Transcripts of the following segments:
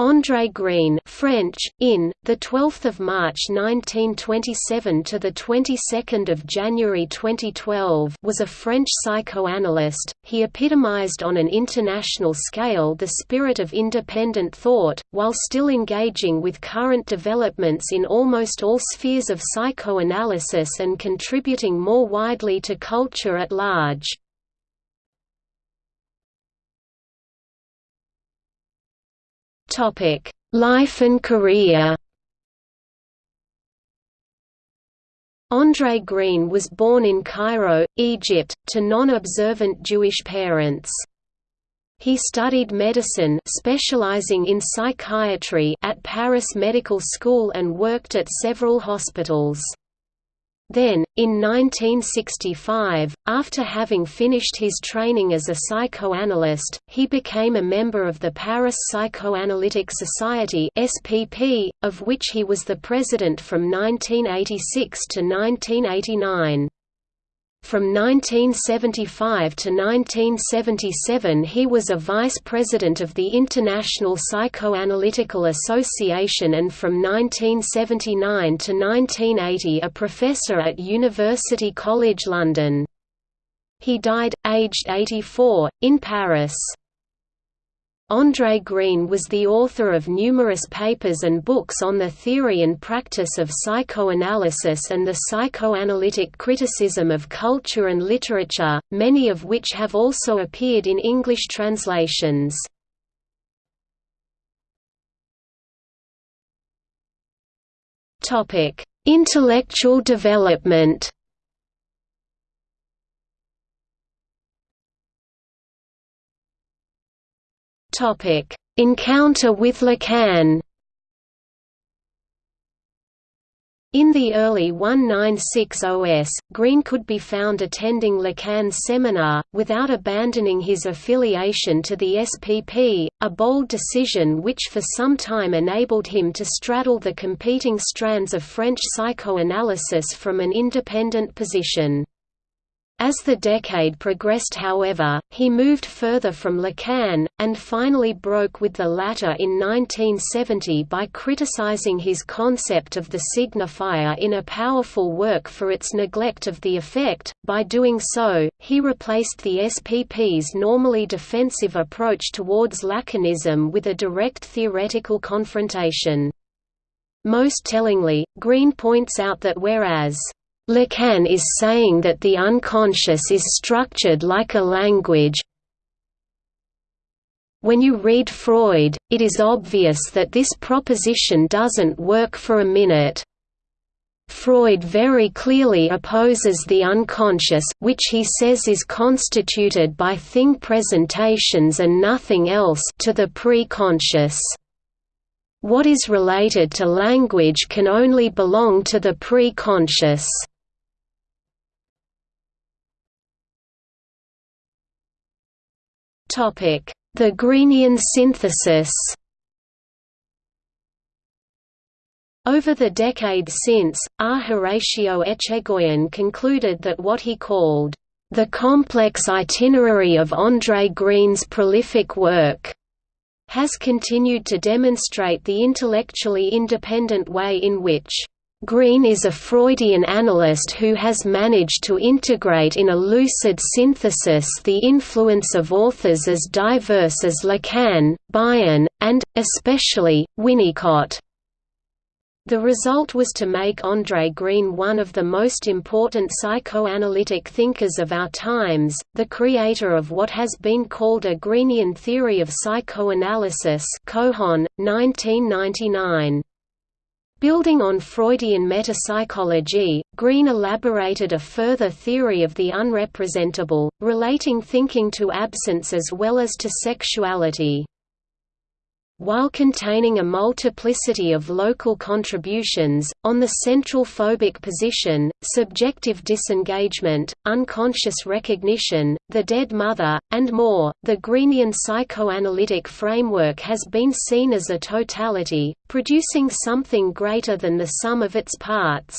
André Green French, in, 12 March 1927 – to the 22nd of January 2012 was a French psychoanalyst, he epitomized on an international scale the spirit of independent thought, while still engaging with current developments in almost all spheres of psychoanalysis and contributing more widely to culture at large. Topic: Life and career. André Green was born in Cairo, Egypt, to non-observant Jewish parents. He studied medicine specializing in psychiatry at Paris Medical School and worked at several hospitals. Then, in 1965, after having finished his training as a psychoanalyst, he became a member of the Paris Psychoanalytic Society (SPP), of which he was the president from 1986 to 1989. From 1975 to 1977 he was a vice president of the International Psychoanalytical Association and from 1979 to 1980 a professor at University College London. He died, aged 84, in Paris. André Green was the author of numerous papers and books on the theory and practice of psychoanalysis and the psychoanalytic criticism of culture and literature, many of which have also appeared in English translations. Intellectual development Topic: Encounter with Lacan. In the early 1960s, Green could be found attending Lacan's seminar, without abandoning his affiliation to the SPP, a bold decision which for some time enabled him to straddle the competing strands of French psychoanalysis from an independent position. As the decade progressed however, he moved further from Lacan, and finally broke with the latter in 1970 by criticizing his concept of the signifier in a powerful work for its neglect of the affect. By doing so, he replaced the SPP's normally defensive approach towards Lacanism with a direct theoretical confrontation. Most tellingly, Green points out that whereas Lacan is saying that the unconscious is structured like a language. When you read Freud, it is obvious that this proposition doesn't work for a minute. Freud very clearly opposes the unconscious, which he says is constituted by thing presentations and nothing else to the pre-conscious. What is related to language can only belong to the pre-conscious. The Greenian synthesis Over the decade since, R. Horatio Etchegoyen concluded that what he called, "...the complex itinerary of André Green's prolific work," has continued to demonstrate the intellectually independent way in which Green is a Freudian analyst who has managed to integrate in a lucid synthesis the influence of authors as diverse as Lacan, Bion, and, especially, Winnicott. The result was to make André Green one of the most important psychoanalytic thinkers of our times, the creator of what has been called a Greenian theory of psychoanalysis Kohon, 1999. Building on Freudian metapsychology, Green elaborated a further theory of the unrepresentable, relating thinking to absence as well as to sexuality. While containing a multiplicity of local contributions, on the central phobic position, subjective disengagement, unconscious recognition, the dead mother, and more, the Greenian psychoanalytic framework has been seen as a totality, producing something greater than the sum of its parts.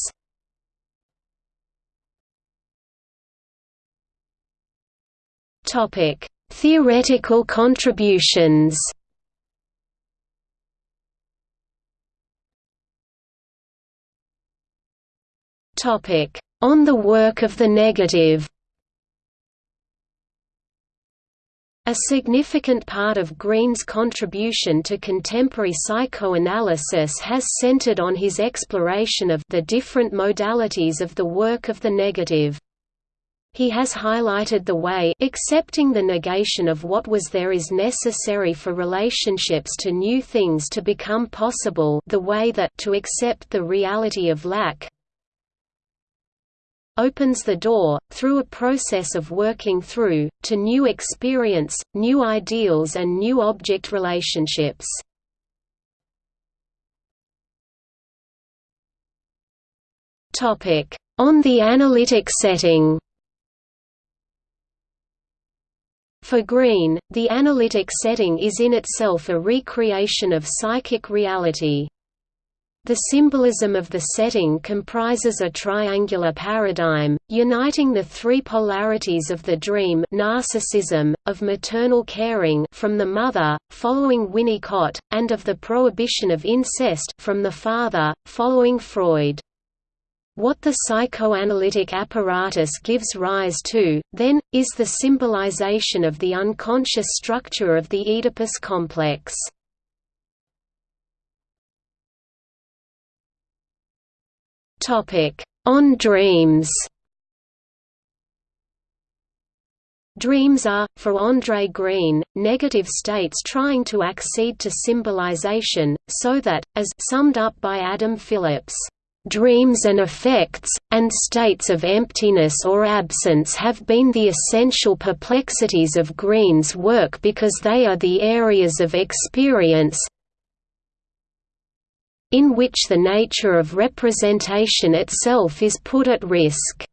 Theoretical contributions On the work of the negative A significant part of Green's contribution to contemporary psychoanalysis has centered on his exploration of the different modalities of the work of the negative. He has highlighted the way accepting the negation of what was there is necessary for relationships to new things to become possible the way that to accept the reality of lack opens the door, through a process of working through, to new experience, new ideals and new object relationships. On the analytic setting For Green, the analytic setting is in itself a recreation of psychic reality. The symbolism of the setting comprises a triangular paradigm, uniting the three polarities of the dream narcissism, of maternal caring from the mother, following Winnicott, and of the prohibition of incest from the father, following Freud. What the psychoanalytic apparatus gives rise to, then, is the symbolization of the unconscious structure of the Oedipus complex. On dreams. Dreams are, for André Green, negative states trying to accede to symbolization, so that, as summed up by Adam Phillips, "...dreams and affects, and states of emptiness or absence have been the essential perplexities of Green's work because they are the areas of experience, in which the nature of representation itself is put at risk.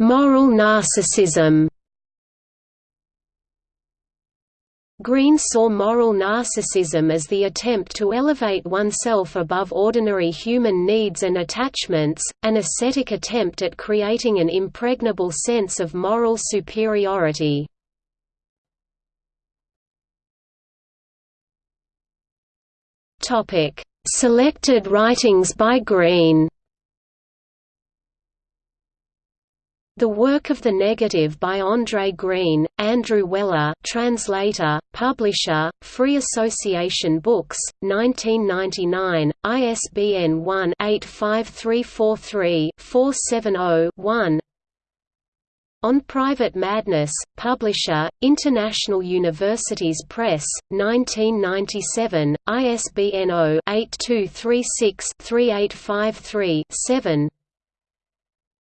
Moral narcissism Green saw moral narcissism as the attempt to elevate oneself above ordinary human needs and attachments, an ascetic attempt at creating an impregnable sense of moral superiority. Topic: Selected writings by Green. The work of the negative by André Green, Andrew Weller translator, publisher, Free Association Books, 1999, ISBN 1-85343-470-1 on Private Madness, Publisher, International Universities Press, 1997, ISBN 0-8236-3853-7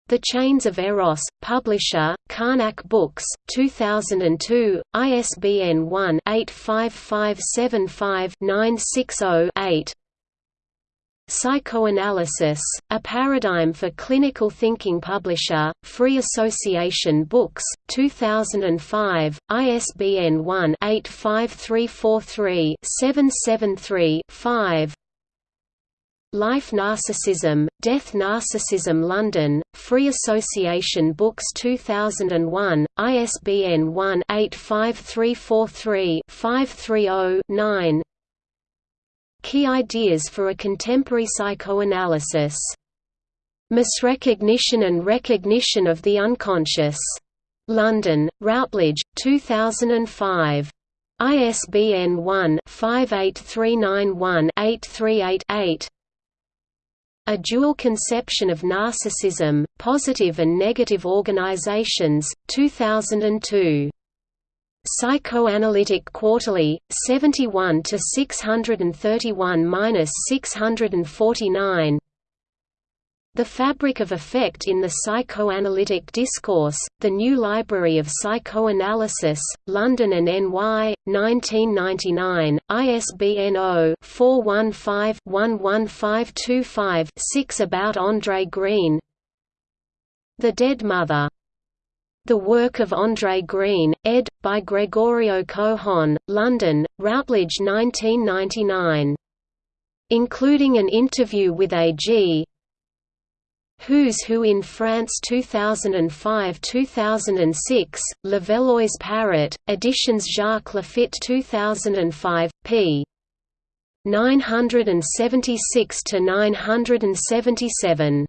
The Chains of Eros, Publisher, Karnac Books, 2002, ISBN 1-85575-960-8 Psychoanalysis, A Paradigm for Clinical Thinking Publisher, Free Association Books, 2005, ISBN 1-85343-773-5 Life Narcissism, Death Narcissism London, Free Association Books 2001, ISBN 1-85343-530-9 Key Ideas for a Contemporary Psychoanalysis. Misrecognition and Recognition of the Unconscious. London, Routledge, 2005. ISBN 1-58391-838-8 A Dual Conception of Narcissism, Positive and Negative Organizations, 2002. Psychoanalytic Quarterly, 71 to 631-649. The Fabric of Affect in the Psychoanalytic Discourse, The New Library of Psychoanalysis, London and NY, 1999, ISBN 0-415-11525-6 About André Green The Dead Mother the work of André Green, ed. by Gregorio Kohon, London, Routledge 1999. Including an interview with A.G. Who's Who in France 2005–2006, Levallois Parrot, Editions Jacques Lafitte 2005, p. 976 to 977.